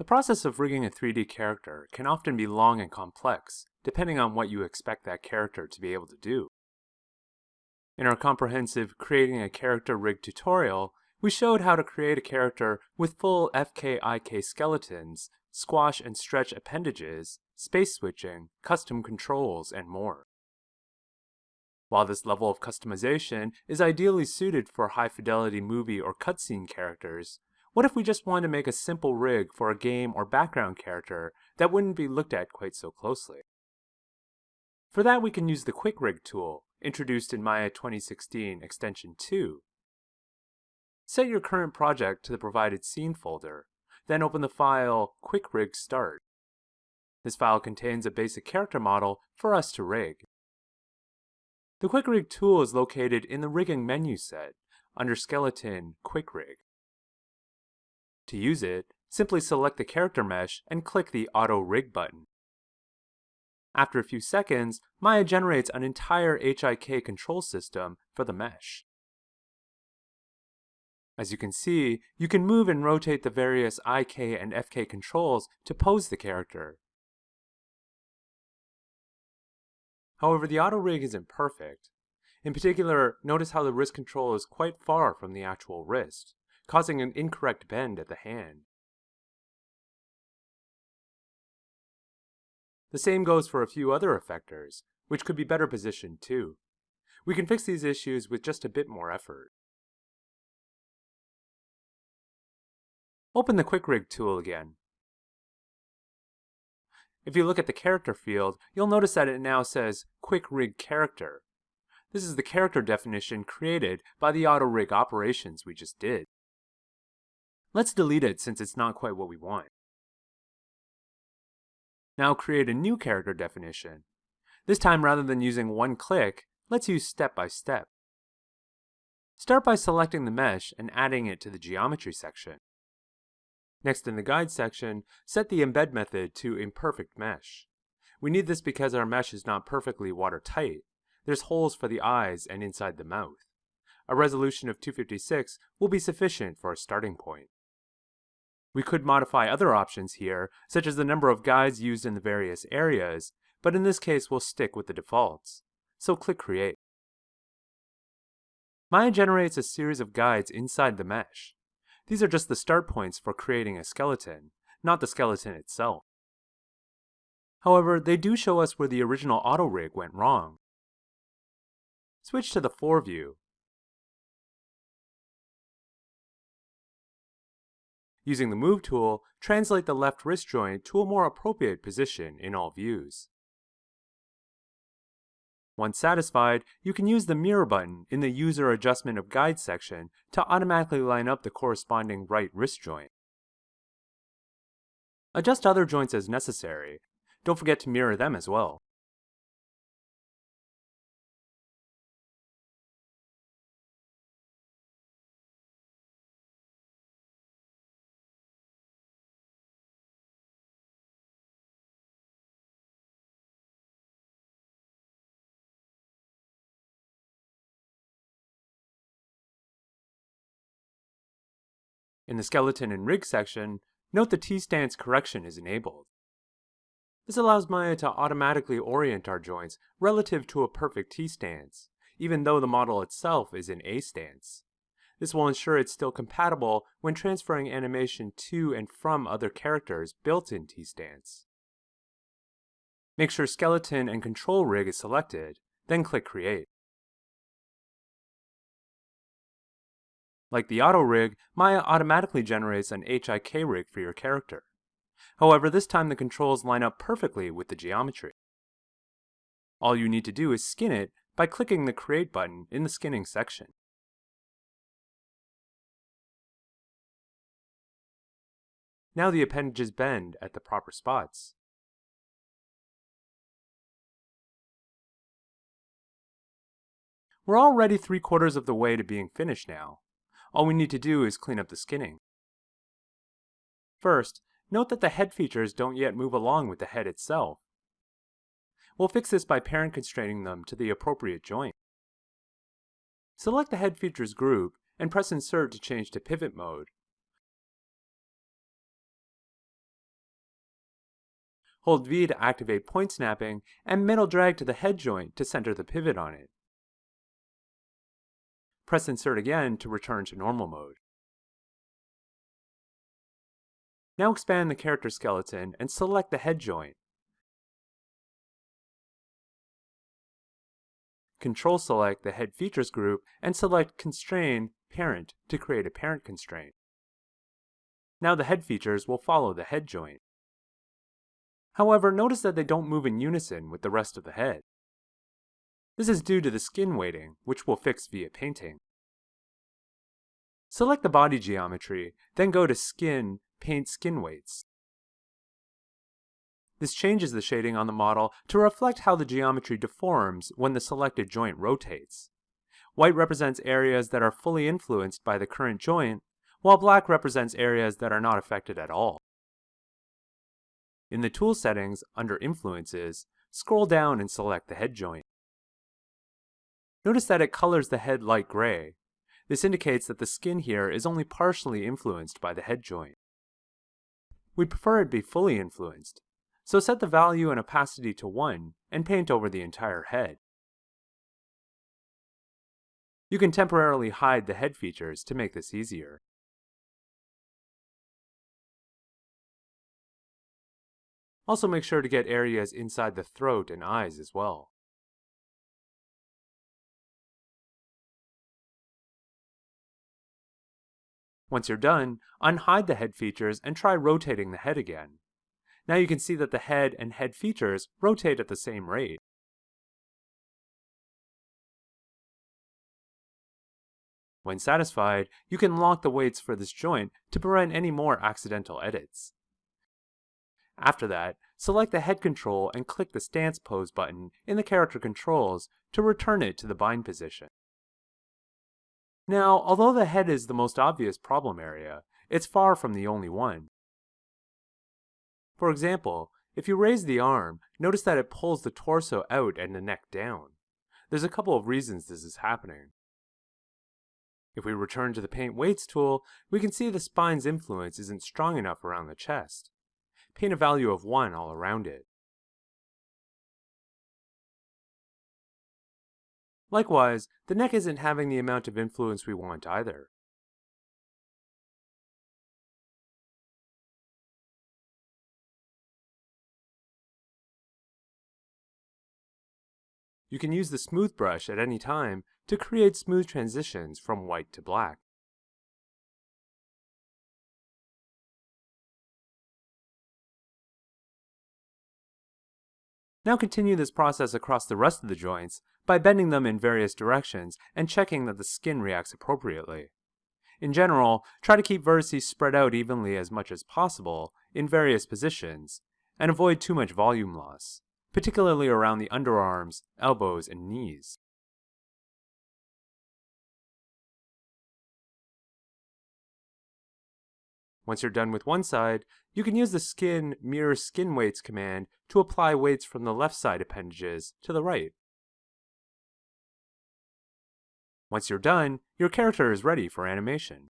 The process of rigging a 3D character can often be long and complex, depending on what you expect that character to be able to do. In our comprehensive Creating a Character Rig tutorial, we showed how to create a character with full FKIK skeletons, squash and stretch appendages, space switching, custom controls, and more. While this level of customization is ideally suited for high-fidelity movie or cutscene characters, what if we just wanted to make a simple rig for a game or background character that wouldn't be looked at quite so closely? For that we can use the Quick Rig tool, introduced in Maya 2016 Extension 2. Set your current project to the provided scene folder, then open the file Quick Rig Start. This file contains a basic character model for us to rig. The Quick Rig tool is located in the Rigging menu set, under Skeleton Quick Rig. To use it, simply select the character mesh and click the Auto Rig button. After a few seconds, Maya generates an entire HIK control system for the mesh. As you can see, you can move and rotate the various IK and FK controls to pose the character. However, the auto rig isn't perfect. In particular, notice how the wrist control is quite far from the actual wrist causing an incorrect bend at the hand. The same goes for a few other effectors, which could be better positioned too. We can fix these issues with just a bit more effort. Open the Quick Rig tool again. If you look at the character field, you'll notice that it now says Quick Rig Character. This is the character definition created by the auto rig operations we just did. Let's delete it since it's not quite what we want. Now create a new character definition. This time rather than using one click, let's use step by step. Start by selecting the mesh and adding it to the geometry section. Next in the guide section, set the embed method to imperfect mesh. We need this because our mesh is not perfectly watertight. There's holes for the eyes and inside the mouth. A resolution of 256 will be sufficient for a starting point. We could modify other options here, such as the number of guides used in the various areas, but in this case we'll stick with the defaults. So click Create. Maya generates a series of guides inside the mesh. These are just the start points for creating a skeleton, not the skeleton itself. However, they do show us where the original auto rig went wrong. Switch to the 4 view Using the Move tool, translate the left wrist joint to a more appropriate position in all views. Once satisfied, you can use the Mirror button in the User Adjustment of Guide section to automatically line up the corresponding right wrist joint. Adjust other joints as necessary. Don't forget to mirror them as well. In the skeleton and rig section, note the T-stance correction is enabled. This allows Maya to automatically orient our joints relative to a perfect T-stance, even though the model itself is in A stance. This will ensure it's still compatible when transferring animation to and from other characters built in T-stance. Make sure Skeleton and Control Rig is selected, then click Create. Like the auto rig, Maya automatically generates an HIK rig for your character. However, this time the controls line up perfectly with the geometry. All you need to do is skin it by clicking the Create button in the skinning section. Now the appendages bend at the proper spots. We're already three quarters of the way to being finished now. All we need to do is clean up the skinning. First, note that the head features don't yet move along with the head itself. We'll fix this by parent constraining them to the appropriate joint. Select the head features group and press insert to change to pivot mode. Hold V to activate point snapping, and middle drag to the head joint to center the pivot on it. Press Insert again to return to normal mode. Now expand the character skeleton and select the head joint. Control select the head features group and select Constrain Parent to create a parent constraint. Now the head features will follow the head joint. However, notice that they don't move in unison with the rest of the head. This is due to the skin weighting, which we'll fix via painting. Select the body geometry, then go to Skin, Paint Skin Weights. This changes the shading on the model to reflect how the geometry deforms when the selected joint rotates. White represents areas that are fully influenced by the current joint, while black represents areas that are not affected at all. In the Tool settings, under Influences, scroll down and select the head joint. Notice that it colors the head light gray. This indicates that the skin here is only partially influenced by the head joint. We prefer it be fully influenced, so set the value and opacity to 1 and paint over the entire head. You can temporarily hide the head features to make this easier. Also make sure to get areas inside the throat and eyes as well. Once you're done, unhide the head features and try rotating the head again. Now you can see that the head and head features rotate at the same rate. When satisfied, you can lock the weights for this joint to prevent any more accidental edits. After that, select the head control and click the Stance Pose button in the character controls to return it to the bind position. Now, although the head is the most obvious problem area, it's far from the only one. For example, if you raise the arm, notice that it pulls the torso out and the neck down. There's a couple of reasons this is happening. If we return to the Paint Weights tool, we can see the spine's influence isn't strong enough around the chest paint a value of 1 all around it. Likewise, the neck isn't having the amount of influence we want either. You can use the smooth brush at any time to create smooth transitions from white to black. Now continue this process across the rest of the joints by bending them in various directions and checking that the skin reacts appropriately. In general, try to keep vertices spread out evenly as much as possible in various positions, and avoid too much volume loss, particularly around the underarms, elbows, and knees. Once you're done with one side, you can use the Skin Mirror Skin Weights command to apply weights from the left side appendages to the right. Once you're done, your character is ready for animation.